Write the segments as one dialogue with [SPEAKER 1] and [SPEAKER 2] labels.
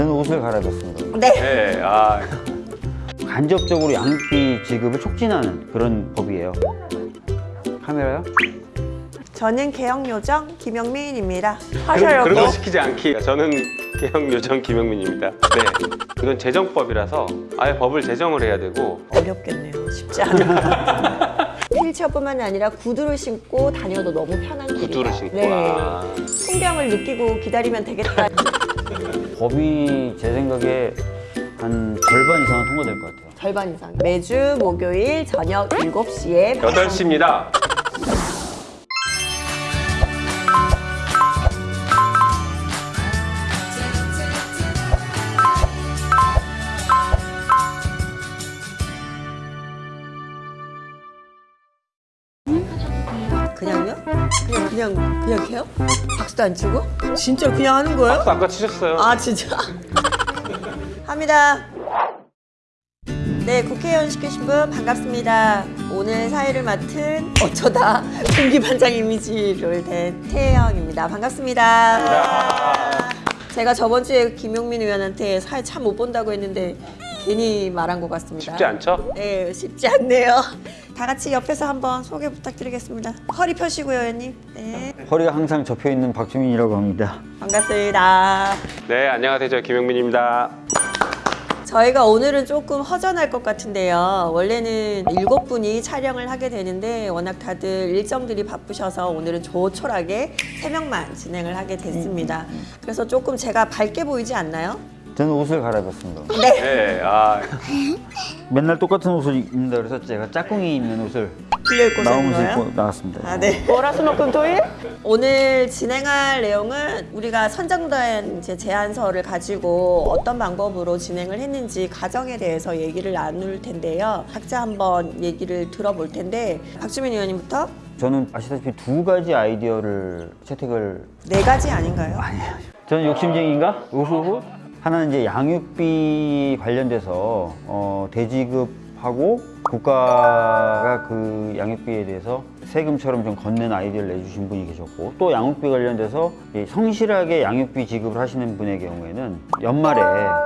[SPEAKER 1] 저는 옷을 갈아입었습니다.
[SPEAKER 2] 네.
[SPEAKER 3] 네, 아,
[SPEAKER 1] 간접적으로 양육비 지급을 촉진하는 그런 법이에요. 카메라요?
[SPEAKER 2] 저는 개혁요정 김영민입니다. 하셔요.
[SPEAKER 3] 그런 거 시키지 않기. 저는 개혁 요정 김영민입니다. 네, 이건 재정법이라서 아예 법을 제정을 해야 되고
[SPEAKER 2] 어렵겠네요. 쉽지 않아. 휠체어뿐만 아니라 구두를 신고 다녀도 너무 편한 길이다.
[SPEAKER 3] 구두를 신고.
[SPEAKER 2] 네.
[SPEAKER 3] 아,
[SPEAKER 2] 풍경을 느끼고 기다리면 되겠다.
[SPEAKER 1] 법이 제 생각에 한 절반 이상은 통과될 것 같아요.
[SPEAKER 2] 절반 이상. 매주 목요일 저녁 7시에
[SPEAKER 3] 8시입니다.
[SPEAKER 2] 그냥 그냥 해요? 박수도 안 치고? 진짜 그냥 하는 거예요?
[SPEAKER 3] 박수 아까 치셨어요.
[SPEAKER 2] 아 진짜? 합니다. 네, 국회의원 시키신 분 반갑습니다. 오늘 사회를 맡은 어쩌다 공기반장 이미지를 댄 태영입니다. 반갑습니다. 제가 저번 주에 김용민 의원한테 사회 참 못 본다고 했는데 괜히 말한 것 같습니다.
[SPEAKER 3] 쉽지 않죠?
[SPEAKER 2] 네, 쉽지 않네요. 다 같이 옆에서 한번 소개 부탁드리겠습니다. 허리 펴시고요, 의원님. 네,
[SPEAKER 1] 허리가 항상 접혀 있는 박주민이라고 합니다.
[SPEAKER 2] 반갑습니다.
[SPEAKER 3] 네, 안녕하세요. 저 김영민입니다.
[SPEAKER 2] 저희가 오늘은 조금 허전할 것 같은데요. 원래는 일곱 분이 촬영을 하게 되는데 워낙 다들 일정들이 바쁘셔서 오늘은 조촐하게 세 명만 진행을 하게 됐습니다. 그래서 조금 제가 밝게 보이지 않나요?
[SPEAKER 1] 저는 옷을 갈아입었습니다.
[SPEAKER 2] 네.
[SPEAKER 3] 네, 아,
[SPEAKER 1] 맨날 똑같은 옷을 입는다 그래서 제가 짝꿍이 입는 옷을
[SPEAKER 2] 빌려 입고
[SPEAKER 1] 나온 옷을? 입고 나왔습니다.
[SPEAKER 2] 아, 네. 월화수목금토일? 오늘 진행할 내용은 우리가 선정된 이제 제안서를 가지고 어떤 방법으로 진행을 했는지 과정에 대해서 얘기를 나눌 텐데요. 각자 한번 얘기를 들어볼 텐데 박주민 의원님부터
[SPEAKER 1] 저는 아시다시피 두 가지 아이디어를 채택을
[SPEAKER 2] 네 가지 아닌가요?
[SPEAKER 1] 저는 욕심쟁이인가? 우후후. 하나는 이제 양육비 관련돼서 어, 대지급하고 국가가 그 양육비에 대해서 세금처럼 좀 건넨 아이디어를 내주신 분이 계셨고 또 양육비 관련돼서 이 성실하게 양육비 지급을 하시는 분의 경우에는 연말에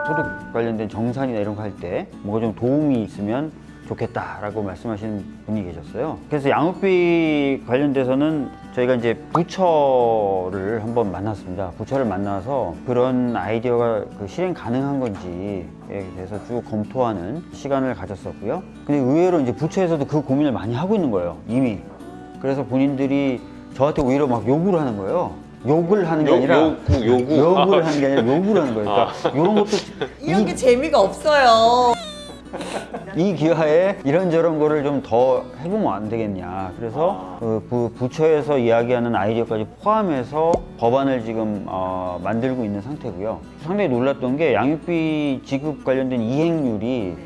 [SPEAKER 1] 소득 관련된 정산이나 이런 거 할 때 뭐가 좀 도움이 있으면 좋겠다라고 말씀하시는 분이 계셨어요. 그래서 양육비 관련돼서는 저희가 이제 부처를 한번 만났습니다. 부처를 만나서 그런 아이디어가 그 실행 가능한 건지에 대해서 쭉 검토하는 시간을 가졌었고요. 근데 의외로 이제 부처에서도 그 고민을 많이 하고 있는 거예요. 이미. 그래서 본인들이 저한테 오히려 막 요구를 하는 거예요. 욕을 하는 게
[SPEAKER 3] 요-
[SPEAKER 1] 아니라
[SPEAKER 3] 요구, 요구.
[SPEAKER 1] 욕을 하는 게 아니라 요구를 하는 거예요. 그러니까 이런 것도
[SPEAKER 2] 이런 게 재미가 없어요.
[SPEAKER 1] 이 기회에 이런저런 거를 좀 더 해보면 안 되겠냐. 그래서 그 부, 부처에서 이야기하는 아이디어까지 포함해서 법안을 지금 어, 만들고 있는 상태고요. 상당히 놀랐던 게 양육비 지급 관련된 이행률이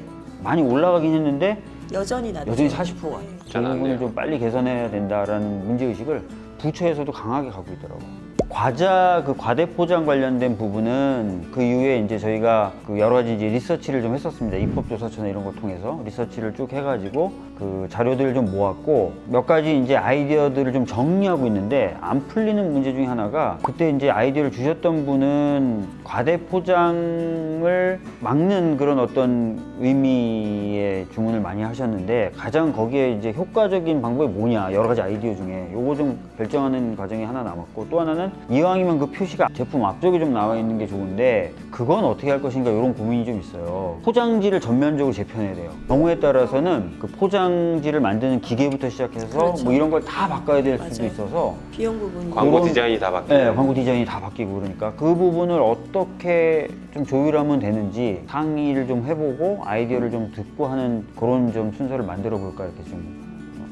[SPEAKER 1] 많이 올라가긴 했는데
[SPEAKER 2] 여전히 낮죠.
[SPEAKER 1] 여전히 40%가. 이
[SPEAKER 3] 잘안
[SPEAKER 1] 부분을. 좀 빨리 개선해야 된다라는 문제의식을 부처에서도 강하게 갖고 있더라고요. 과자 그 과대 포장 관련된 부분은 그 이후에 이제 저희가 그 여러 가지 이제 리서치를 좀 했었습니다. 입법조사처나 이런 걸 통해서 리서치를 쭉 해가지고 그 자료들을 좀 모았고 몇 가지 이제 아이디어들을 좀 정리하고 있는데 안 풀리는 문제 중에 하나가 그때 이제 아이디어를 주셨던 분은 과대 포장을 막는 그런 어떤 의미의 주문을 많이 하셨는데 가장 거기에 이제 효과적인 방법이 뭐냐 여러 가지 아이디어 중에 요거 좀 결정하는 과정이 하나 남았고 또 하나는 이왕이면 그 표시가 제품 앞쪽에 좀 나와 있는 게 좋은데 그건 어떻게 할 것인가 이런 고민이 좀 있어요 포장지를 전면적으로 재편해야 돼요 경우에 따라서는 그 포장지를 만드는 기계부터 시작해서
[SPEAKER 2] 그렇죠.
[SPEAKER 1] 뭐 이런 걸 다 바꿔야 될 수도
[SPEAKER 2] 맞아요.
[SPEAKER 1] 있어서
[SPEAKER 2] 비용 부분이.
[SPEAKER 3] 광고 디자인이 다 바뀌고.
[SPEAKER 1] 네, 광고 디자인이 다 바뀌고 그러니까 그 부분을 어떻게 좀 조율하면 되는지 상의를 좀 해보고 아이디어를 좀 듣고 하는 그런 좀 순서를 만들어 볼까 이렇게 좀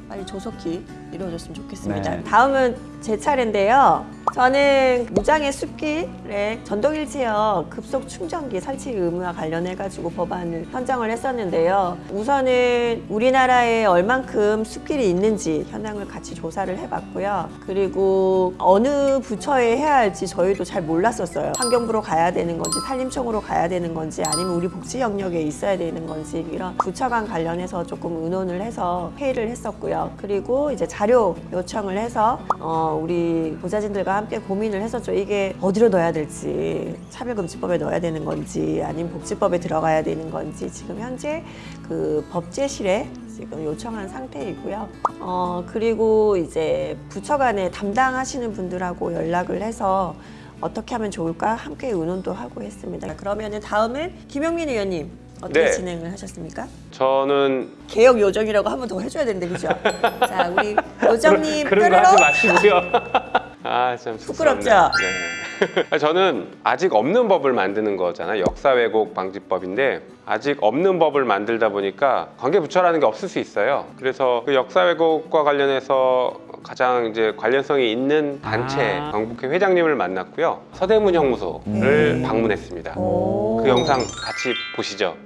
[SPEAKER 2] 빨리 조속히 이루어졌으면 좋겠습니다.
[SPEAKER 1] 네.
[SPEAKER 2] 다음은 제 차례인데요. 저는 무장의 숲길에 전동일체형 급속 충전기 설치 의무와 관련해 가지고 법안을 선정을 했었는데요. 우선은 우리나라에 얼만큼 숲길이 있는지 현황을 같이 조사를 해봤고요. 그리고 어느 부처에 해야 할지 저희도 잘 몰랐었어요. 환경부로 가야 되는 건지 산림청으로 가야 되는 건지 아니면 우리 복지 영역에 있어야 되는 건지 이런 부처 간 관련해서 조금 의논을 해서 회의를 했었고요. 그리고 이제 자료 요청을 해서 어, 우리 보좌진들과 함께 고민을 했었죠. 이게 어디로 넣어야 될지, 차별금지법에 넣어야 되는 건지, 아니면 복지법에 들어가야 되는 건지, 지금 현재 그 법제실에 지금 요청한 상태이고요. 어, 그리고 이제 부처 간에 담당하시는 분들하고 연락을 해서 어떻게 하면 좋을까 함께 의논도 하고 했습니다. 그러면 은 다음은 김영민 의원님 어떻게
[SPEAKER 3] 네.
[SPEAKER 2] 진행을 하셨습니까?
[SPEAKER 3] 저는
[SPEAKER 2] 개혁 요정이라고 한 번 더 해줘야 되는데 그죠? 자 우리 요정님
[SPEAKER 3] 그런 거
[SPEAKER 2] 뾰로로
[SPEAKER 3] 하지 마시고요. 아, 참
[SPEAKER 2] 부끄럽죠?
[SPEAKER 3] 네. 저는 아직 없는 법을 만드는 거잖아요. 역사 왜곡 방지법인데 아직 없는 법을 만들다 보니까 관계 부처라는 게 없을 수 있어요. 그래서 그 역사 왜곡과 관련해서 가장 이제 관련성이 있는 단체
[SPEAKER 1] 아.
[SPEAKER 3] 광복회 회장님을 만났고요. 서대문 형무소를 방문했습니다.
[SPEAKER 2] 오.
[SPEAKER 3] 그 영상 같이 보시죠.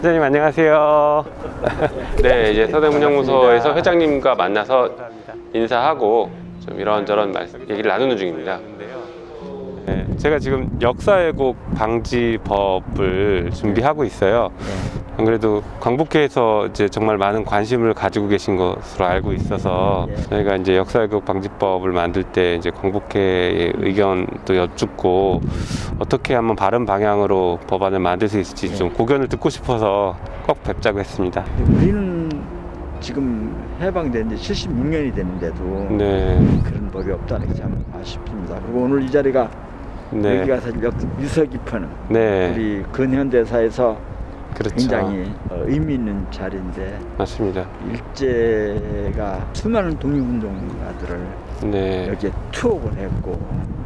[SPEAKER 3] 회장님 안녕하세요. 네, 이제 서대문형무소에서 회장님과 만나서 인사하고 좀 이런저런 말, 얘기를 나누는 중입니다. 네, 제가 지금 역사 왜곡 방지법을 준비하고 있어요. 안 그래도 광복회에서 이제 정말 많은 관심을 가지고 계신 것으로 알고 있어서 저희가 이제 역사 왜곡 방지법을 만들 때 이제 광복회의 의견도 여쭙고 어떻게 하면 바른 방향으로 법안을 만들 수 있을지 좀 고견을 듣고 싶어서 꼭 뵙자고 했습니다.
[SPEAKER 4] 우리는 지금 해방된 지 76년이 됐는데도
[SPEAKER 3] 네,
[SPEAKER 4] 그런 법이 없다는 게 참 아쉽습니다. 그리고 오늘 이 자리가
[SPEAKER 3] 네,
[SPEAKER 4] 여기가 사실 역- 유서 깊은
[SPEAKER 3] 네,
[SPEAKER 4] 우리 근현대사에서
[SPEAKER 3] 그렇죠.
[SPEAKER 4] 굉장히 어, 의미 있는 자리인데
[SPEAKER 3] 맞습니다.
[SPEAKER 4] 일제가 수많은 독립운동가들을
[SPEAKER 3] 네,
[SPEAKER 4] 여기에 투옥을 했고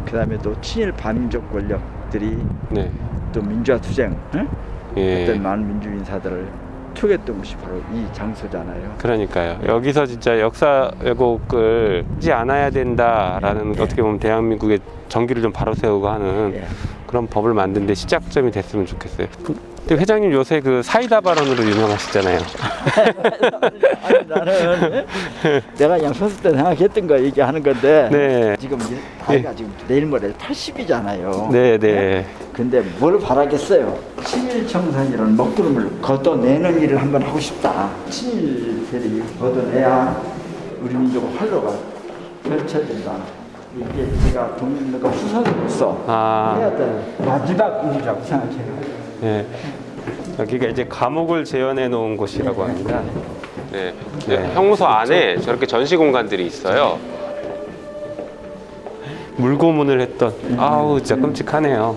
[SPEAKER 4] 그다음에 또 친일 반민족 권력들이
[SPEAKER 3] 네,
[SPEAKER 4] 또 민주화 투쟁 응?
[SPEAKER 3] 예.
[SPEAKER 4] 어떤 많은 민주 인사들을 투옥했던 곳이 바로 이 장소잖아요.
[SPEAKER 3] 그러니까요. 여기서 진짜 역사 왜곡을 하지 않아야 된다라는 어떻게 보면 대한민국의 정기를 좀 바로 세우고 하는
[SPEAKER 4] 예.
[SPEAKER 3] 그런 법을 만드는데 시작점이 됐으면 좋겠어요. 근데 회장님 요새 그 사이다 발언으로 유명하시잖아요.
[SPEAKER 4] 아니, 나는 내가 소수 때 생각했던 거 얘기하는 건데
[SPEAKER 3] 네,
[SPEAKER 4] 지금 나이가 지금 내일 모레 80이잖아요.
[SPEAKER 3] 네, 네.
[SPEAKER 4] 근데 뭘 바라겠어요? 친일 청산이라는 먹구름을 걷어내는 일을 한번 하고 싶다. 친일들이 걷어내야 우리 민족의 활로가 펼쳐진다. 이게 제가 독립운동가 후손으로서
[SPEAKER 3] 아.
[SPEAKER 4] 해야 될 마지막 일이라고 생각해요.
[SPEAKER 3] 네. 여기가 이제 감옥을 재현해 놓은 곳이라고 합니다. 네. 네. 형무소 안에 저렇게 전시 공간들이 있어요. 물고문을 했던 아우 진짜 끔찍하네요.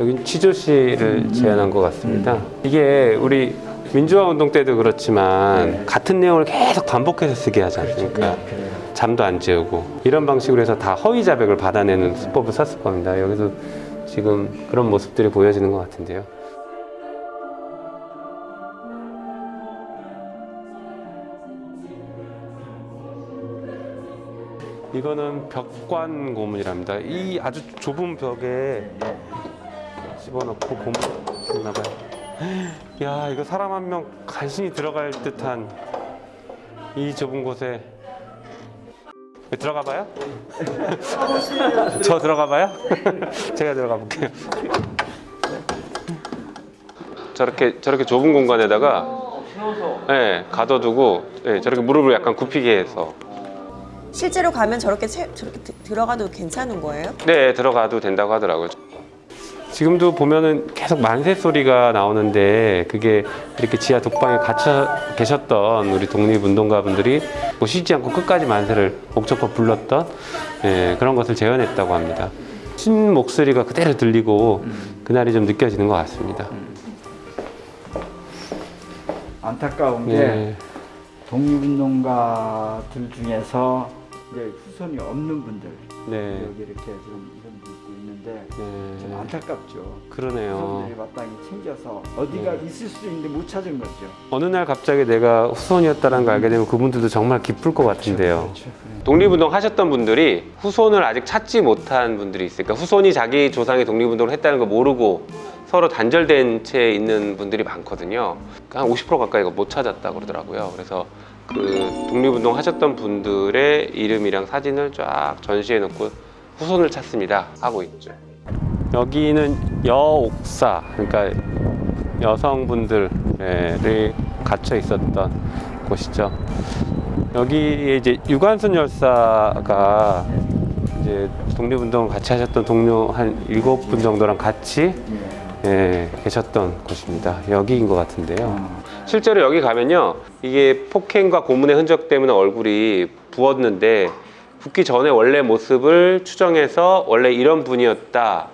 [SPEAKER 3] 여긴 취조실을 재현한 것 같습니다. 이게 우리 민주화 운동 때도 그렇지만 같은 내용을 계속 반복해서 쓰게 하지 않습니까? 잠도 안 재우고 이런 방식으로 해서 다 허위 자백을 받아내는 수법을 썼을 겁니다. 여기서 지금 그런 모습들이 보여지는 것 같은데요. 이거는 벽관 고문이랍니다. 이 아주 좁은 벽에 집어넣고 고문 했나 봐요. 야, 이거 사람 한 명 간신히 들어갈 듯한 이 좁은 곳에 왜 들어가 봐요? 저 들어가 봐요? 제가 들어가 볼게요. 저렇게 저렇게 좁은 공간에다가 네, 가둬두고 네, 저렇게 무릎을 약간 굽히게 해서
[SPEAKER 2] 실제로 가면 저렇게 채, 저렇게 드- 들어가도 괜찮은 거예요?
[SPEAKER 3] 네 들어가도 된다고 하더라고요. 지금도 보면은 계속 만세 소리가 나오는데 그게 이렇게 지하 독방에 갇혀 계셨던 우리 독립운동가 분들이 뭐 쉬지 않고 끝까지 만세를 목적껏 불렀던 예, 그런 것을 재현했다고 합니다. 신 목소리가 그대로 들리고 그날이 좀 느껴지는 것 같습니다.
[SPEAKER 4] 안타까운 게
[SPEAKER 3] 네,
[SPEAKER 4] 독립운동가들 중에서 이제 후손이 없는 분들
[SPEAKER 3] 네,
[SPEAKER 4] 여기 이렇게 지금 이런 분 있고 있는데 좀
[SPEAKER 3] 네,
[SPEAKER 4] 안타깝죠.
[SPEAKER 3] 그러네요.
[SPEAKER 4] 후손들이 마땅히 챙겨서 어디가
[SPEAKER 3] 네.
[SPEAKER 4] 있을 수 있는데 못 찾은 거죠.
[SPEAKER 3] 어느 날 갑자기 내가 후손이었다는 걸 알게 되면 그분들도 정말 기쁠 것 같은데요.
[SPEAKER 4] 그렇죠.
[SPEAKER 3] 독립운동 하셨던 분들이 후손을 아직 찾지 못한 분들이 있으니까 후손이 자기 조상이 독립운동을 했다는 걸 모르고 서로 단절된 채 있는 분들이 많거든요. 한 50% 가까이가 못 찾았다 그러더라고요. 그래서 그 독립운동 하셨던 분들의 이름이랑 사진을 쫙 전시해 놓고 후손을 찾습니다 하고 있죠. 여기는 여옥사 그러니까 여성분들이 갇혀 있었던 곳이죠. 여기에 이제 유관순 열사가 이제 독립운동 같이 하셨던 동료 한 일곱 분 정도랑 같이 예, 계셨던 곳입니다. 여기인 것 같은데요. 실제로 여기 가면요, 이게 폭행과 고문의 흔적 때문에 얼굴이 부었는데 붓기 전에 원래 모습을 추정해서 원래 이런 분이었다.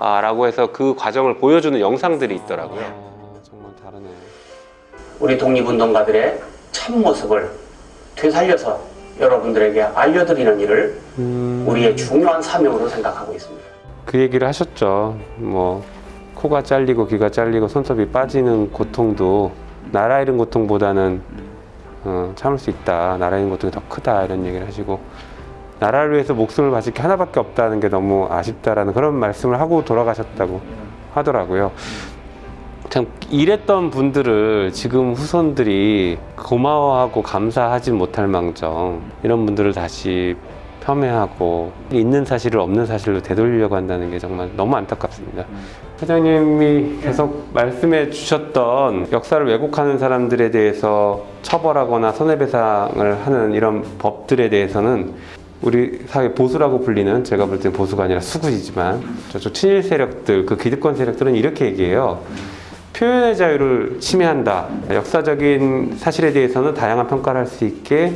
[SPEAKER 3] 아, 라고 해서 그 과정을 보여주는 영상들이 있더라고요. 정말 다르네요.
[SPEAKER 5] 우리 독립운동가들의 참 모습을 되살려서 여러분들에게 알려드리는 일을 우리의 중요한 사명으로 생각하고 있습니다.
[SPEAKER 3] 그 얘기를 하셨죠. 뭐 코가 잘리고 귀가 잘리고 손톱이 빠지는 고통도 나라 잃은 고통보다는 어, 참을 수 있다. 나라 잃은 고통이 더 크다 이런 얘기를 하시고 나라를 위해서 목숨을 바칠 게 하나밖에 없다는 게 너무 아쉽다라는 그런 말씀을 하고 돌아가셨다고 하더라고요. 참 일했던 분들을 지금 후손들이 고마워하고 감사하지 못할 망정 이런 분들을 다시 폄훼하고 있는 사실을 없는 사실로 되돌리려고 한다는 게 정말 너무 안타깝습니다. 회장님이 계속 말씀해 주셨던 역사를 왜곡하는 사람들에 대해서 처벌하거나 손해배상을 하는 이런 법들에 대해서는 우리 사회 보수라고 불리는 제가 볼땐 보수가 아니라 수구이지만 저쪽 친일 세력들 그 기득권 세력들은 이렇게 얘기해요. 표현의 자유를 침해한다. 역사적인 사실에 대해서는 다양한 평가를 할 수 있게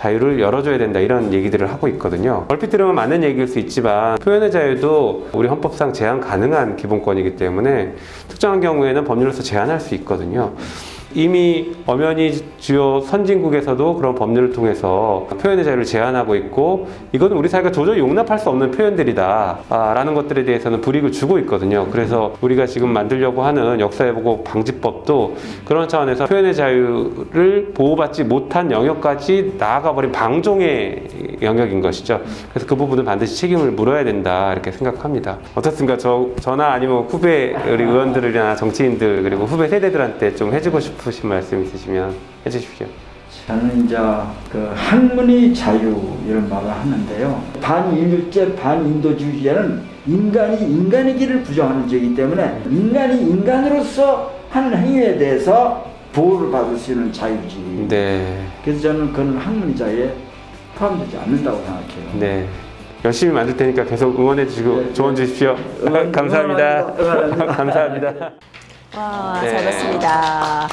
[SPEAKER 3] 자유를 열어줘야 된다 이런 얘기들을 하고 있거든요. 얼핏 들으면 맞는 얘기일 수 있지만 표현의 자유도 우리 헌법상 제한 가능한 기본권이기 때문에 특정한 경우에는 법률로서 제한할 수 있거든요. 이미 엄연히 주요 선진국에서도 그런 법률을 통해서 표현의 자유를 제한하고 있고 이거는 우리 사회가 도저히 용납할 수 없는 표현들이다 아, 라는 것들에 대해서는 불이익을 주고 있거든요. 그래서 우리가 지금 만들려고 하는 역사회복 방지법도 그런 차원에서 표현의 자유를 보호받지 못한 영역까지 나아가버린 방종의 영역인 것이죠. 그래서 그 부분은 반드시 책임을 물어야 된다 이렇게 생각합니다. 어떻습니까? 저, 저나 아니면 후배 우리 의원들이나 정치인들 그리고 후배 세대들한테 좀 해주고 싶 으신 말씀 있으시면 해주십시오.
[SPEAKER 4] 저는 이제 그 학문의 자유 이런 말을 하는데요. 반인류제 반인도주의자는 인간이 인간의 길을 부정하는 죄이기 때문에 인간이 인간으로서 하는 행위에 대해서 보호를 받을 수 있는 자유지.
[SPEAKER 3] 네,
[SPEAKER 4] 그래서 저는 그건 학문의 자유에 포함되지 않는다고 생각해요.
[SPEAKER 3] 네. 열심히 만들 테니까 계속 응원해 주시고
[SPEAKER 4] 네,
[SPEAKER 3] 조언 주십시오.
[SPEAKER 4] 응원-
[SPEAKER 3] 감사합니다.
[SPEAKER 4] 응원합니다. 응원합니다.
[SPEAKER 3] 감사합니다.
[SPEAKER 2] 와,
[SPEAKER 3] 네.
[SPEAKER 2] 잘 봤습니다.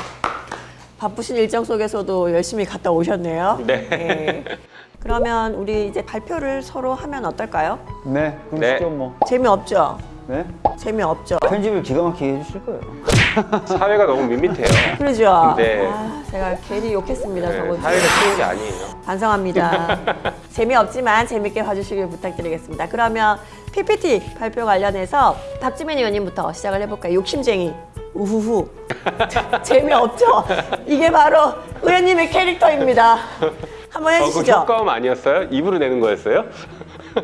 [SPEAKER 2] 바쁘신 일정 속에서도 열심히 갔다 오셨네요.
[SPEAKER 3] 네.
[SPEAKER 2] 그러면 우리 이제 발표를 서로 하면 어떨까요?
[SPEAKER 1] 네, 그럼
[SPEAKER 3] 네.
[SPEAKER 1] 시죠 뭐.
[SPEAKER 2] 재미없죠?
[SPEAKER 1] 네?
[SPEAKER 2] 재미없죠?
[SPEAKER 1] 편집을 기가 막히게 해주실 거예요.
[SPEAKER 3] 사회가 너무 밋밋해요.
[SPEAKER 2] 그러죠?
[SPEAKER 3] 네.
[SPEAKER 2] 아, 제가 괜히 욕했습니다.
[SPEAKER 3] 네,
[SPEAKER 2] 저번
[SPEAKER 3] 사회가. 쉬운 게 아니에요.
[SPEAKER 2] 반성합니다. 재미없지만 재밌게 봐주시길 부탁드리겠습니다. 그러면 PPT 발표 관련해서 박지민 의원님부터 시작을 해볼까요? 욕심쟁이. 우후후. 재미없죠? 이게 바로 의원님의 캐릭터입니다. 한번
[SPEAKER 3] 어, 그
[SPEAKER 2] 해주시죠.
[SPEAKER 3] 효과음 아니었어요? 입으로 내는 거였어요?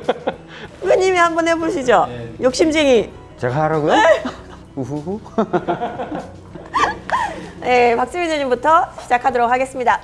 [SPEAKER 2] 의원님이 한번 해보시죠. 욕심쟁이.
[SPEAKER 1] 제가 하라고요? 우후후.
[SPEAKER 2] 네, 박지민 의원님부터 시작하도록 하겠습니다.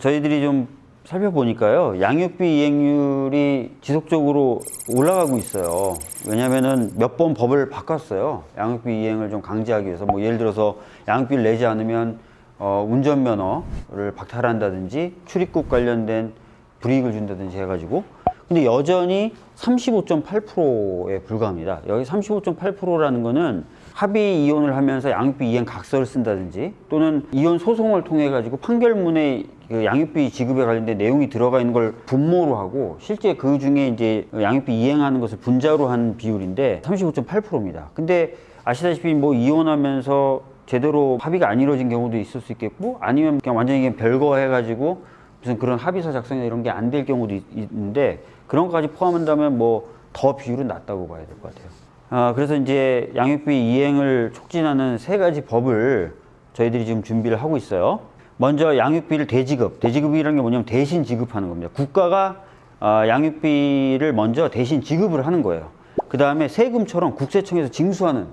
[SPEAKER 1] 저희들이 좀 살펴보니까요 양육비 이행률이 지속적으로 올라가고 있어요. 왜냐면은 몇 번 법을 바꿨어요. 양육비 이행을 좀 강제하기 위해서. 뭐 예를 들어서 양육비를 내지 않으면 어, 운전면허를 박탈한다든지 출입국 관련된 불이익을 준다든지 해가지고. 근데 여전히 35.8%에 불과합니다. 여기 35.8%라는 거는 합의 이혼을 하면서 양육비 이행 각서를 쓴다든지 또는 이혼 소송을 통해 가지고 판결문에 그 양육비 지급에 관련된 내용이 들어가 있는 걸 분모로 하고 실제 그 중에 이제 양육비 이행하는 것을 분자로 한 비율인데 35.8%입니다. 근데 아시다시피 뭐 이혼하면서 제대로 합의가 안 이루어진 경우도 있을 수 있겠고 아니면 그냥 완전히 그냥 별거 해가지고 무슨 그런 합의서 작성이나 이런 게 안 될 경우도 있- 있는데 그런 것까지 포함한다면 뭐 더 비율은 낮다고 봐야 될 것 같아요. 아, 그래서 이제 양육비 이행을 촉진하는 세 가지 법을 저희들이 지금 준비를 하고 있어요. 먼저 양육비를 대지급, 대지급이라는 게 뭐냐면 대신 지급하는 겁니다. 국가가 아, 양육비를 먼저 대신 지급을 하는 거예요. 그 다음에 세금처럼 국세청에서 징수하는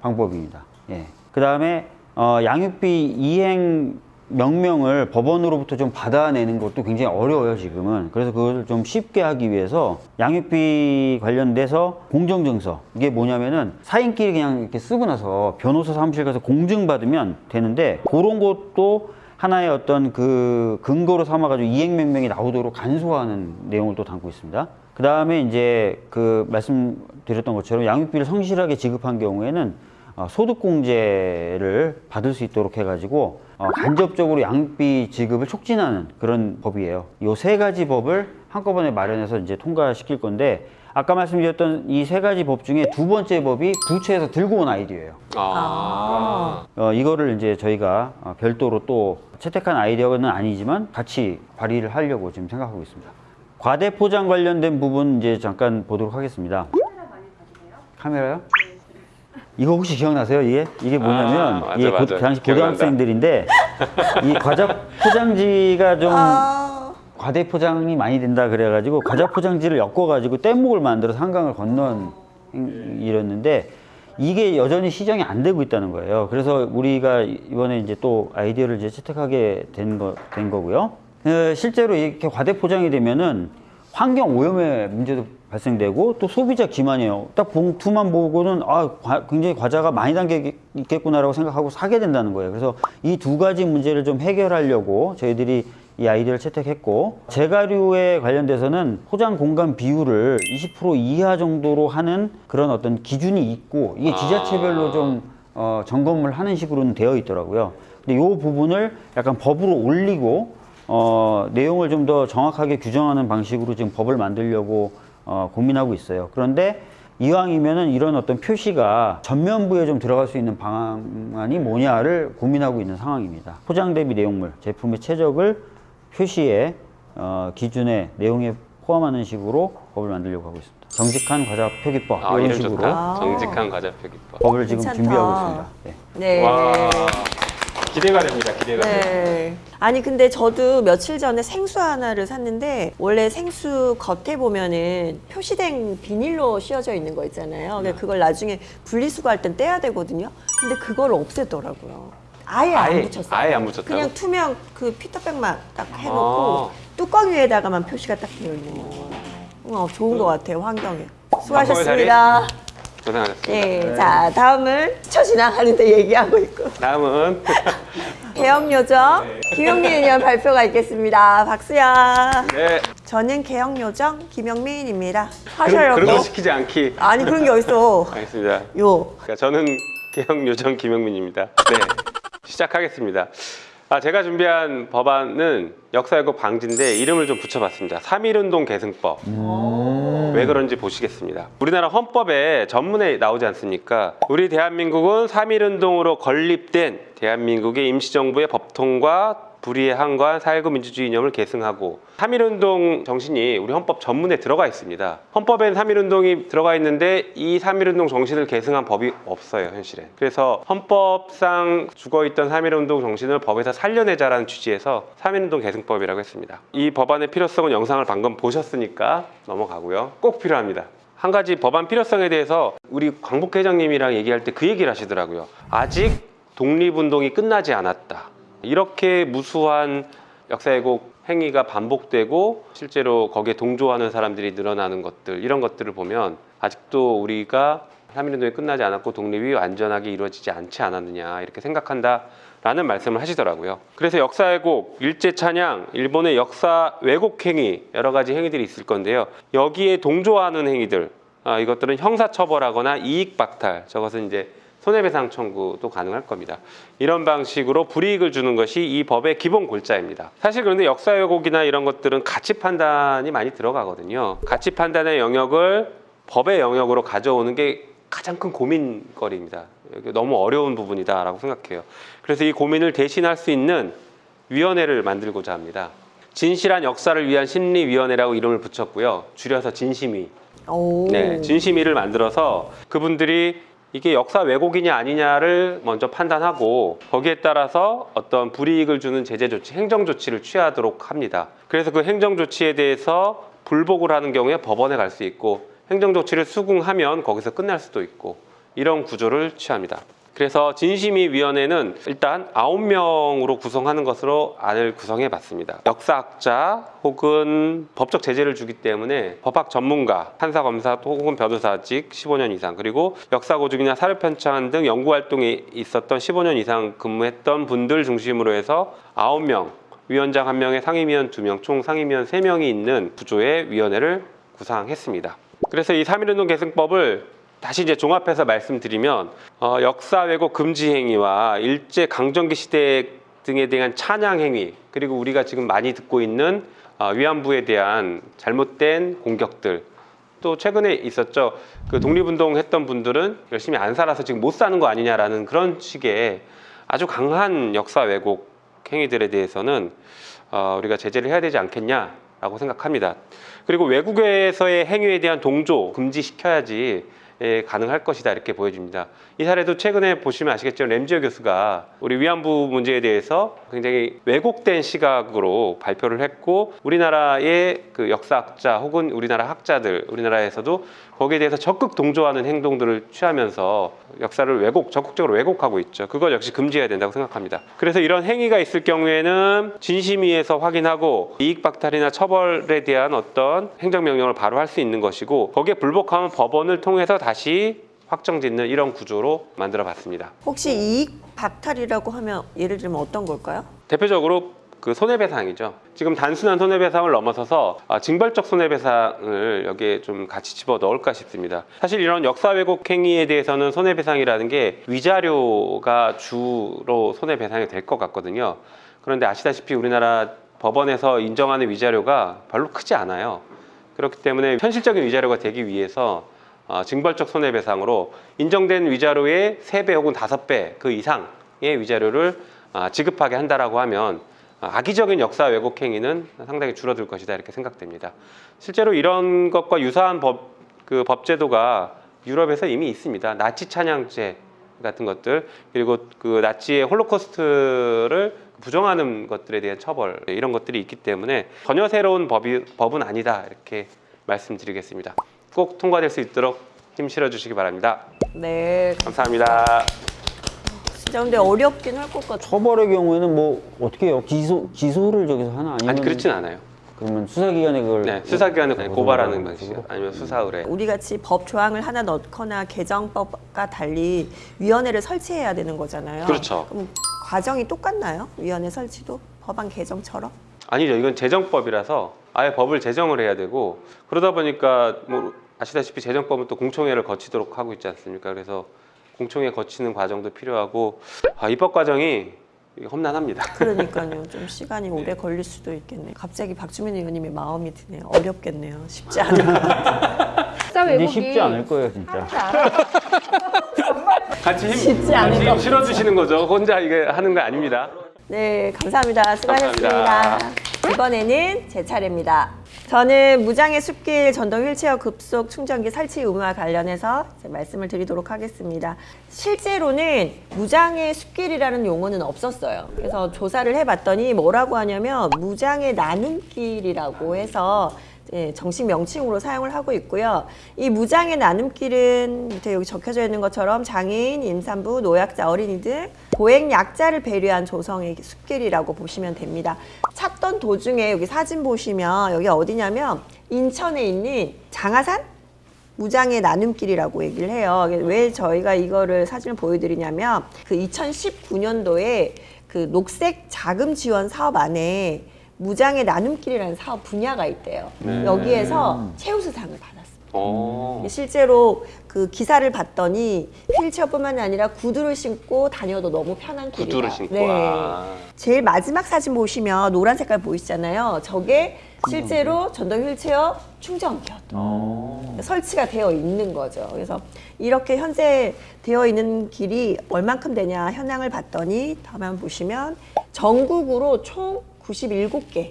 [SPEAKER 1] 방법입니다. 예. 그 다음에 어, 양육비 이행 명령을 법원으로부터 좀 받아내는 것도 굉장히 어려워요 지금은 그래서 그걸 좀 쉽게 하기 위해서 양육비 관련돼서 공정증서 이게 뭐냐면은 사인끼리 그냥 이렇게 쓰고 나서 변호사 사무실 가서 공증받으면 되는데 그런 것도 하나의 어떤 그 근거로 삼아가지고 이행명령이 나오도록 간소화하는 내용을 또 담고 있습니다. 그 다음에 이제 그 말씀드렸던 것처럼 양육비를 성실하게 지급한 경우에는 어, 소득공제를 받을 수 있도록 해가지고 어, 간접적으로 양육비 지급을 촉진하는 그런 법이에요. 이세 가지 법을 한꺼번에 마련해서 이제 통과시킬 건데 아까 말씀드렸던 이 세 가지 법 중에 두 번째 법이 부처에서 들고 온 아이디어예요.
[SPEAKER 3] 아.
[SPEAKER 1] 어, 이거를 이제 저희가 어, 별도로 또 채택한 아이디어는 아니지만 같이 발의를 하려고 지금 생각하고 있습니다. 과대 포장 관련된 부분 이제 잠깐 보도록 하겠습니다. 카메라요? 이거 혹시 기억나세요? 이게 이게 뭐냐면
[SPEAKER 3] 아, 맞아,
[SPEAKER 1] 이게 고,
[SPEAKER 3] 맞아.
[SPEAKER 1] 당시. 고등학생들인데 이 과자 포장지가 좀
[SPEAKER 2] 아,
[SPEAKER 1] 과대 포장이 많이 된다 그래가지고 과자 포장지를 엮어가지고 뗏목을 만들어서 한강을 건넌 행- 일이었는데 이게 여전히 시정이 안 되고 있다는 거예요. 그래서 우리가 이번에 이제 또 아이디어를 이제 채택하게 된, 거, 된 거고요. 어, 실제로 이렇게 과대 포장이 되면은 환경 오염의 문제도 발생되고 또 소비자 기만이에요. 딱 봉투만 보고는 아 과- 굉장히 과자가 많이 담겨 있겠구나라고 생각하고 사게 된다는 거예요. 그래서 이 두 가지 문제를 좀 해결하려고 저희들이 이 아이디어를 채택했고 재가류에 관련돼서는 포장 공간 비율을 20% 이하 정도로 하는 그런 어떤 기준이 있고 이게 지자체별로 좀 어, 점검을 하는 식으로는 되어 있더라고요. 근데 이 부분을 약간 법으로 올리고 어, 내용을 좀 더 정확하게 규정하는 방식으로 지금 법을 만들려고 어, 고민하고 있어요. 그런데 이왕이면은 이런 어떤 표시가 전면부에 좀 들어갈 수 있는 방안이 뭐냐를 고민하고 있는 상황입니다. 포장 대비 내용물, 제품의 최적을 표시에 어, 기준의 내용에 포함하는 식으로 법을 만들려고 하고 있습니다. 정직한 과자 표기법
[SPEAKER 3] 아,
[SPEAKER 1] 이런 식으로
[SPEAKER 3] 좋다. 정직한 과자 표기법.
[SPEAKER 1] 법을 지금
[SPEAKER 2] 괜찮다.
[SPEAKER 1] 준비하고 있습니다. 네.
[SPEAKER 2] 네.
[SPEAKER 3] 와. 기대가 됩니다. 기대가 됩니다.
[SPEAKER 2] 네. 아니 근데 저도 며칠 전에 생수 하나를 샀는데 원래 생수 겉에 보면은 표시된 비닐로 씌워져 있는 거 있잖아요. 근데 그걸 나중에 분리수거할 땐 떼야 되거든요. 근데 그걸 없앴더라고요. 아예, 안
[SPEAKER 3] 아예-
[SPEAKER 2] 붙였어요.
[SPEAKER 3] 아예 안 붙였다고?
[SPEAKER 2] 그냥 투명 그 피터백만 딱 해놓고
[SPEAKER 3] 아.
[SPEAKER 2] 뚜껑 위에다가만 표시가 딱 되어 있는 거. 어, 좋은 것 같아요 환경에. 수고하셨습니다.
[SPEAKER 3] 고생하셨습니다.
[SPEAKER 2] 예, 자 다음은 스쳐 지나가는데 얘기하고 있고.
[SPEAKER 3] 다음은
[SPEAKER 2] 개혁요정 김영민 의원 발표가 있겠습니다. 박수야.
[SPEAKER 3] 네.
[SPEAKER 2] 저는 개혁요정 김영민입니다. 하셔요.
[SPEAKER 3] 그런 거 시키지 않기.
[SPEAKER 2] 아니 그런 게 어딨어.
[SPEAKER 3] 알겠습니다.
[SPEAKER 2] 요.
[SPEAKER 3] 그러니까 저는 개혁 요정 김영민입니다. 네, 시작하겠습니다. 아, 제가 준비한 법안은 역사왜곡 방지인데 이름을 좀 붙여봤습니다. 3.1운동 계승법. 왜 그런지 보시겠습니다. 우리나라 헌법에 전문에 나오지 않습니까? 우리 대한민국은 3.1운동으로 건립된 대한민국의 임시정부의 법통과 불의에 항거한 사회구 민주주의 이념을 계승하고 3.1운동 정신이 우리 헌법 전문에 들어가 있습니다. 헌법엔 3.1운동이 들어가 있는데 이 3.1운동 정신을 계승한 법이 없어요, 현실에. 그래서 헌법상 죽어있던 3.1운동 정신을 법에서 살려내자라는 취지에서 3.1운동 계승법이라고 했습니다. 이 법안의 필요성은 영상을 방금 보셨으니까 넘어가고요. 꼭 필요합니다. 한 가지 법안 필요성에 대해서 우리 광복 회장님이랑 얘기할 때 그 얘기를 하시더라고요. 아직 독립운동이 끝나지 않았다. 이렇게 무수한 역사 왜곡 행위가 반복되고 실제로 거기에 동조하는 사람들이 늘어나는 것들 이런 것들을 보면 아직도 우리가 3.1운동이 끝나지 않았고 독립이 완전하게 이루어지지 않지 않았느냐 이렇게 생각한다 라는 말씀을 하시더라고요. 그래서 역사 왜곡, 일제 찬양, 일본의 역사 왜곡 행위 여러 가지 행위들이 있을 건데요. 여기에 동조하는 행위들 아, 이것들은 형사처벌하거나 이익 박탈 저것은 이제 손해배상 청구도 가능할 겁니다. 이런 방식으로 불이익을 주는 것이 이 법의 기본 골자입니다. 사실 그런데 역사 왜곡이나 이런 것들은 가치 판단이 많이 들어가거든요. 가치 판단의 영역을 법의 영역으로 가져오는 게 가장 큰 고민거리입니다. 너무 어려운 부분이다라고 생각해요. 그래서 이 고민을 대신할 수 있는 위원회를 만들고자 합니다. 진실한 역사를 위한 심리위원회라고 이름을 붙였고요. 줄여서 진심위.
[SPEAKER 2] 오.
[SPEAKER 3] 네, 진심위를 만들어서 그분들이 이게 역사 왜곡이냐 아니냐를 먼저 판단하고 거기에 따라서 어떤 불이익을 주는 제재 조치, 행정 조치를 취하도록 합니다. 그래서 그 행정 조치에 대해서 불복을 하는 경우에 법원에 갈 수 있고 행정 조치를 수긍하면 거기서 끝날 수도 있고 이런 구조를 취합니다. 그래서 진심이 위원회는 일단 9명으로 구성하는 것으로 안을 구성해 봤습니다. 역사학자 혹은 법적 제재를 주기 때문에 법학 전문가, 판사, 검사 혹은 변호사직 15년 이상 그리고 역사고증이나 사료편찬 등 연구활동에 있었던 15년 이상 근무했던 분들 중심으로 해서 9명, 위원장 1명에 상임위원 2명, 총 상임위원 3명이 있는 구조의 위원회를 구상했습니다. 그래서 이 3.1운동 계승법을 다시 이제 종합해서 말씀드리면 어, 역사 왜곡 금지 행위와 일제 강점기 시대 등에 대한 찬양 행위 그리고 우리가 지금 많이 듣고 있는 어, 위안부에 대한 잘못된 공격들 또 최근에 있었죠 그 독립운동 했던 분들은 열심히 안 살아서 지금 못 사는 거 아니냐라는 그런 식의 아주 강한 역사 왜곡 행위들에 대해서는 어, 우리가 제재를 해야 되지 않겠냐라고 생각합니다. 그리고 외국에서의 행위에 대한 동조 금지시켜야지 예, 가능할 것이다 이렇게 보여집니다. 이 사례도 최근에 보시면 아시겠지만 램지어 교수가 우리 위안부 문제에 대해서 굉장히 왜곡된 시각으로 발표를 했고 우리나라의 그 역사학자 혹은 우리나라 학자들 우리나라에서도 거기에 대해서 적극 동조하는 행동들을 취하면서 역사를 왜곡 적극적으로 왜곡하고 있죠. 그걸 역시 금지해야 된다고 생각합니다. 그래서 이런 행위가 있을 경우에는 진심위에서 확인하고 이익 박탈이나 처벌에 대한 어떤 행정명령을 바로 할 수 있는 것이고 거기에 불복하면 법원을 통해서 다시 확정짓는 이런 구조로 만들어 봤습니다.
[SPEAKER 2] 혹시 이익 박탈이라고 하면 예를 들면 어떤 걸까요?
[SPEAKER 3] 대표적으로 그 손해배상이죠. 지금 단순한 손해배상을 넘어서서 아, 징벌적 손해배상을 여기에 좀 같이 집어 넣을까 싶습니다. 사실 이런 역사 왜곡 행위에 대해서는 손해배상이라는 게 위자료가 주로 손해배상이 될 것 같거든요. 그런데 아시다시피 우리나라 법원에서 인정하는 위자료가 별로 크지 않아요. 그렇기 때문에 현실적인 위자료가 되기 위해서 어, 징벌적 손해배상으로 인정된 위자료의 3배 혹은 5배 그 이상의 위자료를 아, 지급하게 한다라고 하면 아, 악의적인 역사 왜곡 행위는 상당히 줄어들 것이다 이렇게 생각됩니다. 실제로 이런 것과 유사한 법, 그 법제도가 유럽에서 이미 있습니다. 나치 찬양죄 같은 것들 그리고 그 나치의 홀로코스트를 부정하는 것들에 대한 처벌 이런 것들이 있기 때문에 전혀 새로운 법이, 법은 아니다 이렇게 말씀드리겠습니다. 꼭 통과될 수 있도록 힘 실어 주시기 바랍니다.
[SPEAKER 2] 네,
[SPEAKER 3] 감사합니다.
[SPEAKER 2] 진짜 근데 어렵긴 할 것 같아요.
[SPEAKER 1] 처벌의 경우에는 뭐 어떻게 해요? 기소 기소를 저기서 하나 아니면
[SPEAKER 3] 아니 그렇진 않아요.
[SPEAKER 1] 그러면 수사기관에 그걸
[SPEAKER 3] 네, 수사기관은 그냥 고발하는
[SPEAKER 1] 고소하는
[SPEAKER 3] 방식 아니면 수사 의뢰.
[SPEAKER 2] 우리 같이 법 조항을 하나 넣거나 개정법과 달리 위원회를 설치해야 되는 거잖아요.
[SPEAKER 3] 그렇죠.
[SPEAKER 2] 그럼 과정이 똑같나요? 위원회 설치도 법안 개정처럼?
[SPEAKER 3] 아니죠. 이건 재정법이라서 아예 법을 제정을 해야 되고 그러다 보니까 뭐 아시다시피 재정법은 또 공청회를 거치도록 하고 있지 않습니까? 그래서 공청회 거치는 과정도 필요하고 아, 입법 과정이 험난합니다.
[SPEAKER 2] 그러니까요. 좀 시간이 오래 걸릴 수도 있겠네요. 갑자기 박주민 의원님의 마음이 드네요. 어렵겠네요. 쉽지 않을 것 같아요.
[SPEAKER 6] 왜곡이
[SPEAKER 1] 쉽지 않을 거예요 진짜.
[SPEAKER 3] 같이 힘,
[SPEAKER 2] 쉽지 않을
[SPEAKER 3] 같이 힘 실어주시는 거죠. 혼자 이게 하는 거 아닙니다.
[SPEAKER 2] 네, 감사합니다. 수고하셨습니다.
[SPEAKER 3] 감사합니다.
[SPEAKER 2] 이번에는 제 차례입니다. 저는 무장의 숲길 전동 휠체어 급속 충전기 설치 의무와 관련해서 말씀을 드리도록 하겠습니다. 실제로는 무장의 숲길이라는 용어는 없었어요. 그래서 조사를 해봤더니 뭐라고 하냐면 무장의 나눔길이라고 해서 예, 정식 명칭으로 사용을 하고 있고요. 이 무장의 나눔길은 밑에 여기 적혀져 있는 것처럼 장애인, 임산부, 노약자, 어린이 등 보행 약자를 배려한 조성의 숲길이라고 보시면 됩니다. 찾던 도중에 여기 사진 보시면 여기 어디냐면 인천에 있는 장하산 무장의 나눔길이라고 얘기를 해요. 왜 저희가 이거를 사진을 보여드리냐면 그 2019년도에 그 녹색 자금 지원 사업 안에 무장의 나눔길이라는 사업 분야가 있대요.
[SPEAKER 3] 네.
[SPEAKER 2] 여기에서 최우수상을 받았어요.
[SPEAKER 3] 어.
[SPEAKER 2] 실제로 그 기사를 봤더니 휠체어뿐만 아니라 구두를 신고 다녀도 너무 편한 길이다.
[SPEAKER 3] 구두를 신고
[SPEAKER 2] 네.
[SPEAKER 3] 아.
[SPEAKER 2] 제일 마지막 사진 보시면 노란 색깔 보이시잖아요. 저게 실제로 전동 휠체어 충전기였던 설치가 되어 있는 거죠. 그래서 이렇게 현재 되어 있는 길이 얼만큼 되냐 현황을 봤더니 다만 보시면 전국으로 총 97개가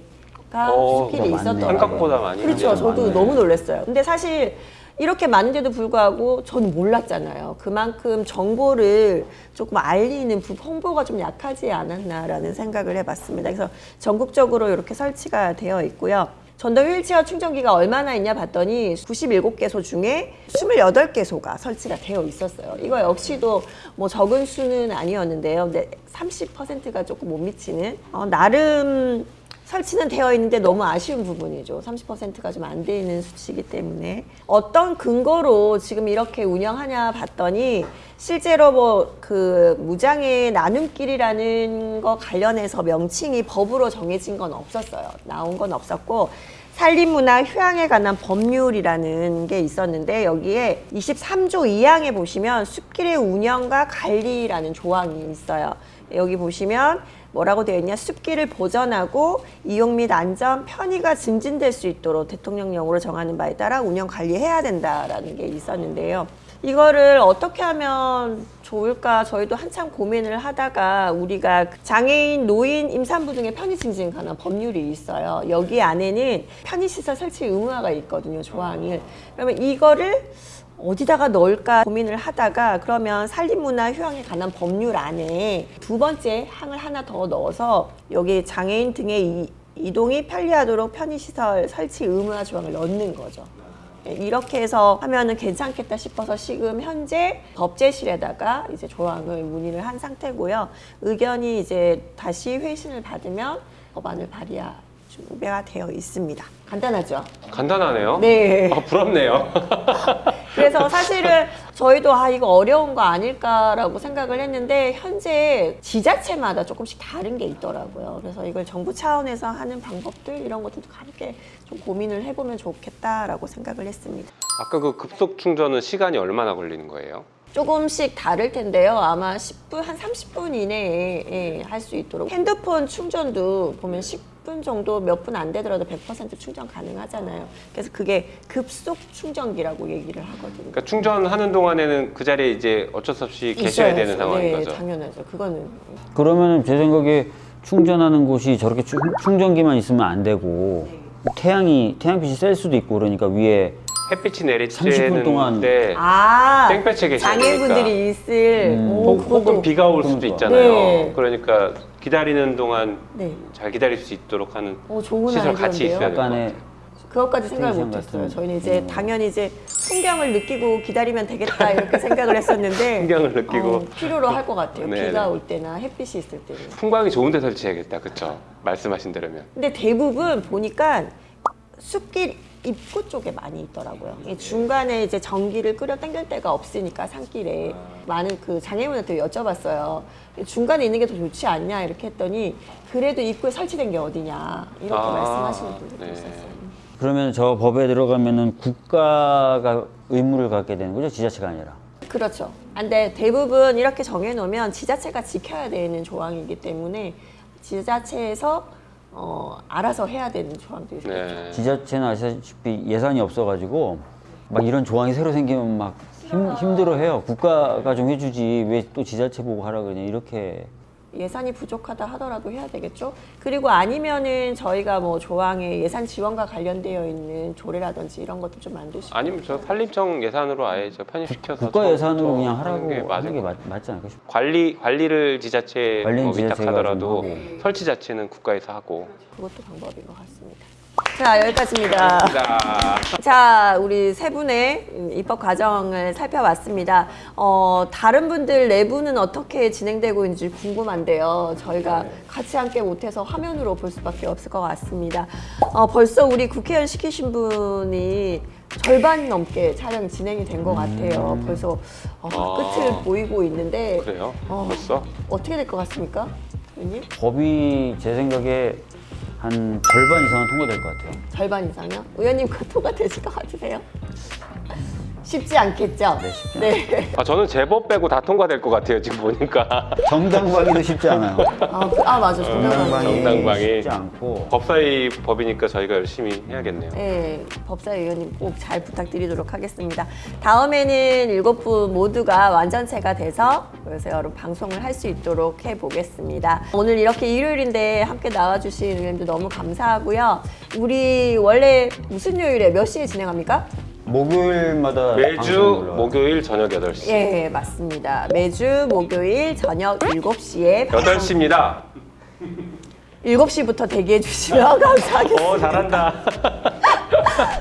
[SPEAKER 3] 어,
[SPEAKER 1] 많네요.
[SPEAKER 2] 있었더라고요.
[SPEAKER 3] 생각보다 많이
[SPEAKER 2] 그렇죠. 저도
[SPEAKER 1] 많네.
[SPEAKER 2] 너무 놀랐어요. 근데 사실 이렇게 많은데도 불구하고 저는 몰랐잖아요. 그만큼 정보를 조금 알리는 부- 홍보가 좀 약하지 않았나라는 생각을 해봤습니다. 그래서 전국적으로 이렇게 설치가 되어 있고요. 전동 휠체어 충전기가 얼마나 있냐 봤더니 97개소 중에 28개소가 설치가 되어 있었어요. 이거 역시도 뭐 적은 수는 아니었는데요. 근데 30%가 조금 못 미치는 어, 나름 설치는 되어 있는데 너무 아쉬운 부분이죠. 30%가 좀안돼 있는 수치이기 때문에 어떤 근거로 지금 이렇게 운영하냐 봤더니 실제로 뭐 그 무장의 나눔길이라는 거 관련해서 명칭이 법으로 정해진 건 없었어요. 나온 건 없었고 산림문화 휴양에 관한 법률이라는 게 있었는데 여기에 23조 2항에 보시면 숲길의 운영과 관리라는 조항이 있어요. 여기 보시면 뭐라고 되어 있냐 숲길을 보전하고 이용 및 안전 편의가 증진될 수 있도록 대통령령으로 정하는 바에 따라 운영 관리해야 된다라는 게 있었는데요. 이거를 어떻게 하면 좋을까 저희도 한참 고민을 하다가 우리가 장애인, 노인, 임산부 등의 편의 증진에 관한 법률이 있어요. 여기 안에는 편의시설 설치 의무화가 있거든요, 조항이. 그러면 이거를 어디다가 넣을까 고민을 하다가 그러면 산림문화 휴양에 관한 법률 안에 두 번째 항을 하나 더 넣어서 여기 장애인 등의 이, 이동이 편리하도록 편의시설 설치 의무화 조항을 넣는 거죠. 네, 이렇게 해서 하면은 괜찮겠다 싶어서 지금 현재 법제실에다가 이제 조항을 문의를 한 상태고요. 의견이 이제 다시 회신을 받으면 법안을 발의할 준비가 되어 있습니다. 간단하죠?
[SPEAKER 3] 간단하네요.
[SPEAKER 2] 네.
[SPEAKER 3] 아, 부럽네요.
[SPEAKER 2] 그래서 사실은 저희도 아 이거 어려운 거 아닐까라고 생각을 했는데 현재 지자체마다 조금씩 다른 게 있더라고요. 그래서 이걸 정부 차원에서 하는 방법들 이런 것들도 함께 좀 고민을 해보면 좋겠다라고 생각을 했습니다.
[SPEAKER 3] 아까 그 급속 충전은 시간이 얼마나 걸리는 거예요?
[SPEAKER 2] 조금씩 다를 텐데요. 아마 10분, 한 30분 이내에 예, 할 수 있도록. 핸드폰 충전도 보면 10분 정도 몇 분 안 되더라도 100% 충전 가능하잖아요. 그래서 그게 급속 충전기라고 얘기를 하거든요.
[SPEAKER 3] 그러니까 충전하는 동안에는 그 자리에 이제 어쩔 수 없이 계셔야
[SPEAKER 2] 있어야죠.
[SPEAKER 3] 되는 상황인
[SPEAKER 2] 네,
[SPEAKER 3] 거죠.
[SPEAKER 2] 당연하죠. 그거는.
[SPEAKER 1] 그러면 제 생각에 충전하는 곳이 저렇게 충, 충전기만 있으면 안 되고 태양이 태양빛이 셀 수도 있고 그러니까 위에
[SPEAKER 3] 햇빛이 내리쬐는
[SPEAKER 1] 30분 동안
[SPEAKER 3] 때
[SPEAKER 2] 아,
[SPEAKER 3] 땡볕에 계셔야
[SPEAKER 2] 장애인분들이 있을.
[SPEAKER 1] 음.
[SPEAKER 2] 오,
[SPEAKER 3] 혹- 혹은
[SPEAKER 2] 그것도-
[SPEAKER 3] 비가 올 수도
[SPEAKER 1] 그러니까.
[SPEAKER 3] 있잖아요.
[SPEAKER 2] 네.
[SPEAKER 3] 그러니까 기다리는 동안
[SPEAKER 2] 네.
[SPEAKER 3] 잘 기다릴 수 있도록 하는
[SPEAKER 2] 오, 좋은
[SPEAKER 3] 시설 같이. 있어야 될것
[SPEAKER 1] 약간의
[SPEAKER 3] 같아요.
[SPEAKER 2] 그것까지 생각을 못했어요. 저희는 이제
[SPEAKER 1] 음.
[SPEAKER 2] 당연히 이제 풍경을 느끼고 기다리면 되겠다 이렇게 생각을 했었는데
[SPEAKER 3] 풍경을 느끼고.
[SPEAKER 2] 어, 필요로 할 것 같아요.
[SPEAKER 3] 네네.
[SPEAKER 2] 비가 올 때나 햇빛이 있을 때는.
[SPEAKER 3] 풍광이 좋은 데 설치해야겠다. 그쵸? 말씀하신 대로면.
[SPEAKER 2] 근데 대부분 보니까 숲길 입구 쪽에 많이 있더라고요. 이 중간에 이제 전기를 끌어 당길 데가 없으니까 산길에 많은 그 장애인한테 여쭤봤어요. 중간에 있는 게 더 좋지 않냐 이렇게 했더니 그래도 입구에 설치된 게 어디냐 이렇게
[SPEAKER 3] 아,
[SPEAKER 2] 말씀하시는 분들도
[SPEAKER 3] 네.
[SPEAKER 2] 있었어요.
[SPEAKER 1] 그러면 저 법에 들어가면은 국가가 의무를 갖게 되는 거죠 지자체가 아니라
[SPEAKER 2] 그렇죠. 근데 대부분 이렇게 정해놓으면 지자체가 지켜야 되는 조항이기 때문에 지자체에서 어, 알아서 해야 되는 조항들이 있어요.
[SPEAKER 3] 네.
[SPEAKER 1] 지자체는 아시다시피 예산이 없어가지고 막 이런 조항이 새로 생기면 막 힘, 힘들어해요 국가가 좀 해주지 왜 또 지자체 보고 하라 그러냐 이렇게
[SPEAKER 2] 예산이 부족하다 하더라도 해야 되겠죠. 그리고 아니면은 저희가 뭐 조항에 예산 지원과 관련되어 있는 조례라든지 이런 것도 좀 만드시고
[SPEAKER 3] 아니면 저 산림청 예산으로 아예 저 편입시켜서
[SPEAKER 1] 국가
[SPEAKER 3] 저-
[SPEAKER 1] 예산으로
[SPEAKER 3] 저
[SPEAKER 1] 그냥 하라고
[SPEAKER 3] 게
[SPEAKER 1] 하는
[SPEAKER 3] 게것
[SPEAKER 1] 맞, 맞지 않을까 싶어요
[SPEAKER 3] 관리 관리를 지자체
[SPEAKER 1] 관리는
[SPEAKER 3] 뭐 위탁하더라도. 설치 자체는 국가에서 하고.
[SPEAKER 2] 그것도 방법인 것 같습니다. 자 여기까지입니다.
[SPEAKER 3] 자,
[SPEAKER 2] 자, 우리 세 분의 입법 과정을 살펴봤습니다. 어, 다른 분들 내부는 어떻게 진행되고 있는지 궁금한데요. 저희가 같이 함께 못해서 화면으로 볼 수밖에 없을 것 같습니다. 어, 벌써 우리 국회의원 시키신 분이 절반 넘게 촬영이 진행이 된 것 같아요. 벌써 어,
[SPEAKER 3] 아.
[SPEAKER 2] 끝을 보이고 있는데
[SPEAKER 3] 그래요?
[SPEAKER 2] 어.
[SPEAKER 3] 벌써?
[SPEAKER 2] 어떻게 될 것 같습니까? 의원님?
[SPEAKER 1] 법이 제 생각에 한 절반 이상은 통과될 것 같아요
[SPEAKER 2] 절반 이상요? 의원님 그토가 되실 것 같으세요? 쉽지 않겠죠?
[SPEAKER 1] 네, 쉽지
[SPEAKER 2] 네.
[SPEAKER 3] 아, 저는 제법 빼고 다 통과될 것 같아요. 지금 보니까.
[SPEAKER 1] 정당방위도 쉽지 않아요
[SPEAKER 2] 아, 그- 아 맞아. 정당방위.
[SPEAKER 3] 정당방위.
[SPEAKER 1] 쉽지 않고
[SPEAKER 3] 법사위 법이니까 저희가 열심히 해야겠네요.
[SPEAKER 2] 네, 법사위원님 꼭 잘 부탁드리도록 하겠습니다. 다음에는 일곱 분 모두가 완전체가 돼서 그래서 여러분 방송을 할 수 있도록 해보겠습니다. 오늘 이렇게 일요일인데 함께 나와주신 의원님들 너무 감사하고요. 우리 원래 무슨 요일에 몇 시에 진행합니까?
[SPEAKER 1] 목요일마다
[SPEAKER 3] 매주. 목요일 저녁 8시.
[SPEAKER 2] 예, 맞습니다. 매주 목요일 저녁 7시에
[SPEAKER 3] 8시입니다.
[SPEAKER 2] 7시부터 대기해 주시면 감사하겠습니다.
[SPEAKER 3] 어 잘한다.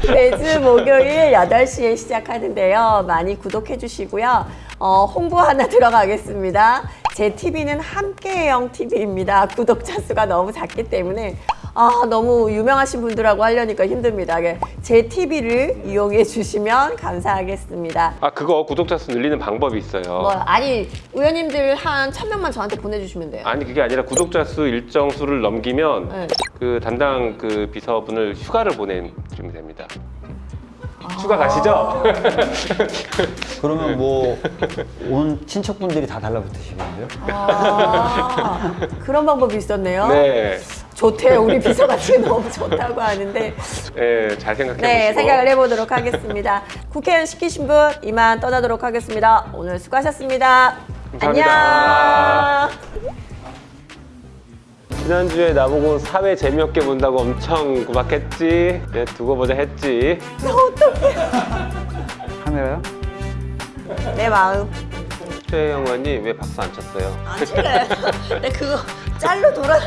[SPEAKER 2] 매주 목요일 8시에 시작하는데요. 많이 구독해 주시고요. 어, 홍보 하나 들어가겠습니다. 제 TV는 함께형 TV입니다. 구독자 수가 너무 작기 때문에 아, 너무 유명하신 분들하고 하려니까 힘듭니다. 예, 제 TV를 이용해 주시면 감사하겠습니다.
[SPEAKER 3] 아 그거 구독자 수 늘리는 방법이 있어요.
[SPEAKER 2] 뭐, 아니, 의원님들 한 1000명만 저한테 보내주시면 돼요.
[SPEAKER 3] 아니 그게 아니라 구독자 수 일정 수를 넘기면
[SPEAKER 2] 네.
[SPEAKER 3] 그 담당 그 비서분을 휴가를 보내주면 됩니다.
[SPEAKER 2] 아.
[SPEAKER 3] 휴가 가시죠?
[SPEAKER 1] 그러면 뭐 온 친척분들이 다 달라붙으시겠는데요?
[SPEAKER 2] 아, 그런 방법이 있었네요.
[SPEAKER 3] 네,
[SPEAKER 2] 좋대요. 우리 비서가 지금 너무 좋다고 하는데.
[SPEAKER 3] 네, 잘 생각해
[SPEAKER 2] 네,
[SPEAKER 3] 보시고.
[SPEAKER 2] 생각을 해보도록 하겠습니다. 국회의원 시키신 분 이만 떠나도록 하겠습니다. 오늘 수고하셨습니다.
[SPEAKER 3] 감사합니다.
[SPEAKER 2] 안녕.
[SPEAKER 3] 지난주에 나보고 사회 재미없게 본다고 엄청 구박했지. 네, 두고 보자 했지.
[SPEAKER 1] 카메라요?
[SPEAKER 2] 내 마음.
[SPEAKER 3] 최영환이 왜 박수 안 쳤어요?
[SPEAKER 2] 안 칠래. 내 그거 짤로 돌아.